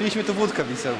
Piliśmy tu wódkę w liceum.